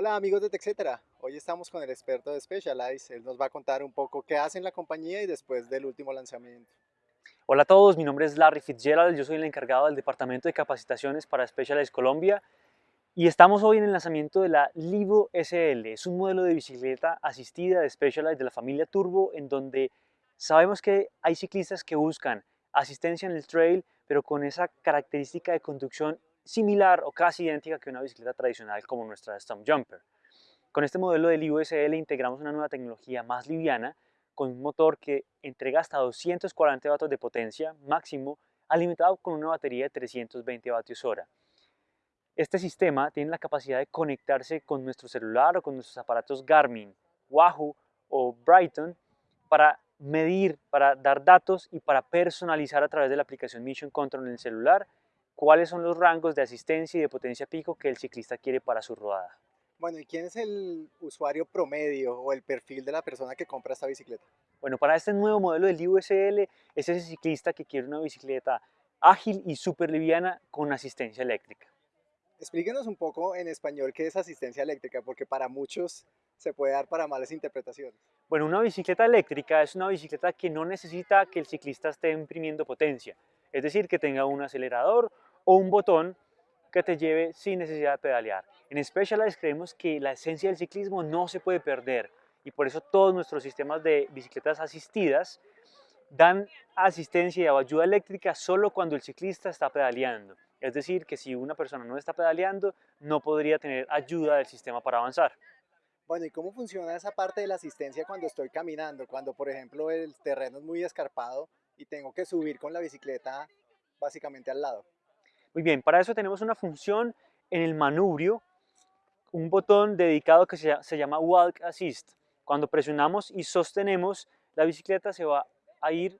Hola amigos de TechCetera, hoy estamos con el experto de Specialized, él nos va a contar un poco qué hace en la compañía y después del último lanzamiento. Hola a todos, mi nombre es Larry Fitzgerald, yo soy el encargado del Departamento de Capacitaciones para Specialized Colombia. Y estamos hoy en el lanzamiento de la Livo SL, es un modelo de bicicleta asistida de Specialized de la familia Turbo en donde sabemos que hay ciclistas que buscan asistencia en el trail pero con esa característica de conducción similar o casi idéntica que una bicicleta tradicional como nuestra Stump Jumper. Con este modelo del IUSL integramos una nueva tecnología más liviana con un motor que entrega hasta 240 vatios de potencia máximo alimentado con una batería de 320 vatios hora. Este sistema tiene la capacidad de conectarse con nuestro celular o con nuestros aparatos Garmin, Wahoo o Brighton para medir, para dar datos y para personalizar a través de la aplicación Mission Control en el celular cuáles son los rangos de asistencia y de potencia pico que el ciclista quiere para su rodada. Bueno, ¿y quién es el usuario promedio o el perfil de la persona que compra esta bicicleta? Bueno, para este nuevo modelo del IUSL es ese ciclista que quiere una bicicleta ágil y súper liviana con asistencia eléctrica. Explíquenos un poco en español qué es asistencia eléctrica, porque para muchos se puede dar para malas interpretaciones. Bueno, una bicicleta eléctrica es una bicicleta que no necesita que el ciclista esté imprimiendo potencia, es decir, que tenga un acelerador o un botón que te lleve sin necesidad de pedalear. En Specialized creemos que la esencia del ciclismo no se puede perder y por eso todos nuestros sistemas de bicicletas asistidas dan asistencia y ayuda eléctrica solo cuando el ciclista está pedaleando. Es decir, que si una persona no está pedaleando, no podría tener ayuda del sistema para avanzar. Bueno, ¿y cómo funciona esa parte de la asistencia cuando estoy caminando? Cuando, por ejemplo, el terreno es muy escarpado y tengo que subir con la bicicleta básicamente al lado. Muy bien, para eso tenemos una función en el manubrio, un botón dedicado que se, llama Walk Assist. Cuando presionamos y sostenemos, la bicicleta se va a ir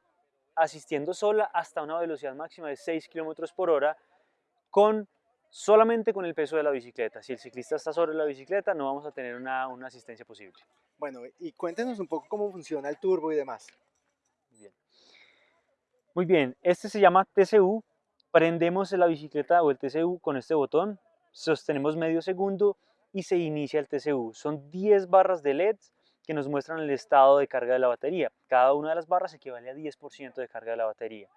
asistiendo sola hasta una velocidad máxima de 6 km por hora con solamente con el peso de la bicicleta. Si el ciclista está sobre la bicicleta, no vamos a tener una, una asistencia posible. Bueno, y cuéntenos un poco cómo funciona el turbo y demás. Bien. Muy bien, este se llama TCU, Prendemos la bicicleta o el TCU con este botón, sostenemos medio segundo y se inicia el TCU. Son 10 barras de LED que nos muestran el estado de carga de la batería. Cada una de las barras equivale a 10% de carga de la batería.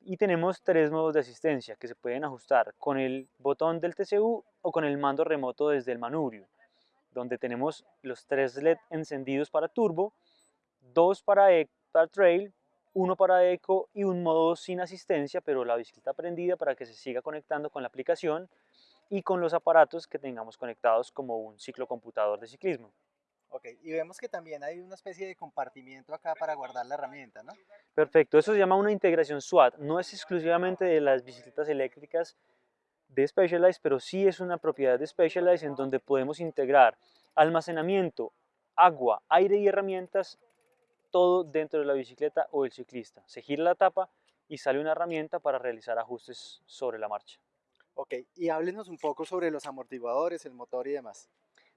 Y tenemos tres modos de asistencia que se pueden ajustar con el botón del TCU o con el mando remoto desde el manubrio, donde tenemos los tres LED encendidos para turbo, dos para, para trail uno para eco y un modo sin asistencia, pero la bicicleta prendida para que se siga conectando con la aplicación y con los aparatos que tengamos conectados como un ciclocomputador de ciclismo. Ok, y vemos que también hay una especie de compartimiento acá para guardar la herramienta, ¿no? Perfecto, eso se llama una integración SWAT, no es exclusivamente de las bicicletas eléctricas de Specialized, pero sí es una propiedad de Specialized en donde podemos integrar almacenamiento, agua, aire y herramientas todo dentro de la bicicleta o el ciclista. Se gira la tapa y sale una herramienta para realizar ajustes sobre la marcha. Ok, y háblenos un poco sobre los amortiguadores, el motor y demás.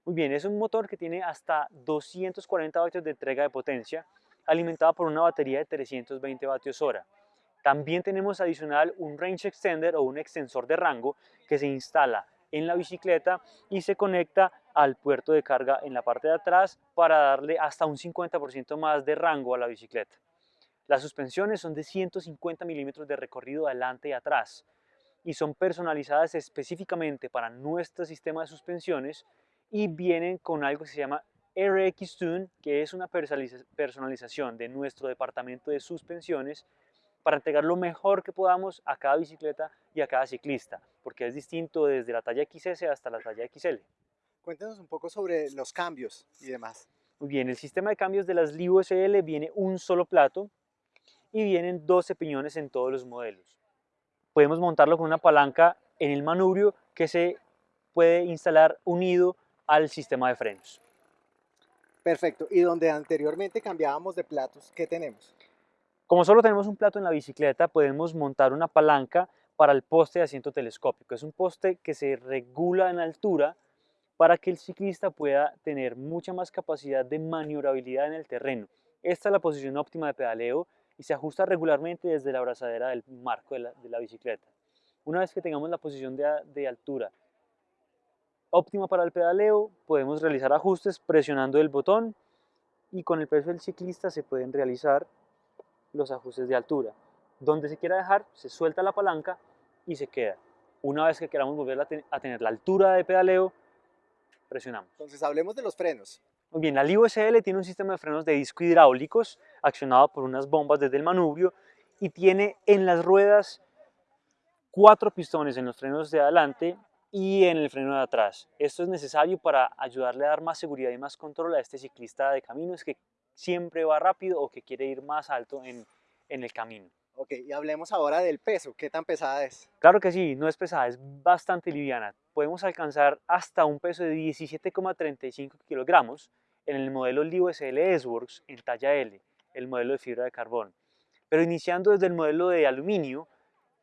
Muy bien, es un motor que tiene hasta 240 vatios de entrega de potencia, alimentado por una batería de 320 vatios hora. También tenemos adicional un range extender o un extensor de rango que se instala en la bicicleta y se conecta al puerto de carga en la parte de atrás para darle hasta un 50% más de rango a la bicicleta. Las suspensiones son de 150 milímetros de recorrido adelante y atrás y son personalizadas específicamente para nuestro sistema de suspensiones y vienen con algo que se llama RX Tune, que es una personalización de nuestro departamento de suspensiones para entregar lo mejor que podamos a cada bicicleta y a cada ciclista, porque es distinto desde la talla XS hasta la talla XL. Cuéntanos un poco sobre los cambios y demás. Muy bien, el sistema de cambios de las Livo SL viene un solo plato y vienen 12 piñones en todos los modelos. Podemos montarlo con una palanca en el manubrio que se puede instalar unido al sistema de frenos. Perfecto, y donde anteriormente cambiábamos de platos, ¿qué tenemos? Como solo tenemos un plato en la bicicleta, podemos montar una palanca para el poste de asiento telescópico. Es un poste que se regula en altura para que el ciclista pueda tener mucha más capacidad de maniobrabilidad en el terreno. Esta es la posición óptima de pedaleo y se ajusta regularmente desde la abrazadera del marco de la, bicicleta. Una vez que tengamos la posición de, de altura óptima para el pedaleo, podemos realizar ajustes presionando el botón y con el peso del ciclista se pueden realizar los ajustes de altura. Donde se quiera dejar, se suelta la palanca y se queda. Una vez que queramos volver a, a tener la altura de pedaleo, presionamos. Entonces hablemos de los frenos. Muy bien, la Livo SL tiene un sistema de frenos de disco hidráulicos accionado por unas bombas desde el manubrio y tiene en las ruedas cuatro pistones en los frenos de adelante y en el freno de atrás. Esto es necesario para ayudarle a dar más seguridad y más control a este ciclista de caminos que siempre va rápido o que quiere ir más alto en, en el camino. Ok, y hablemos ahora del peso. ¿Qué tan pesada es? Claro que sí, no es pesada, es bastante liviana. Podemos alcanzar hasta un peso de 17,35 kilogramos en el modelo Livo SL S-Works en talla L, el modelo de fibra de carbón. Pero iniciando desde el modelo de aluminio,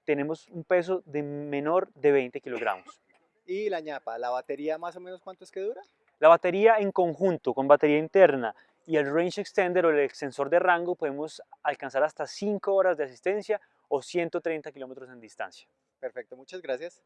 tenemos un peso de menor de 20 kilogramos. ¿Y la ñapa? ¿La batería más o menos cuánto es que dura? La batería en conjunto con batería interna y el range extender o el extensor de rango podemos alcanzar hasta 5 horas de asistencia o 130 kilómetros en distancia. Perfecto, muchas gracias.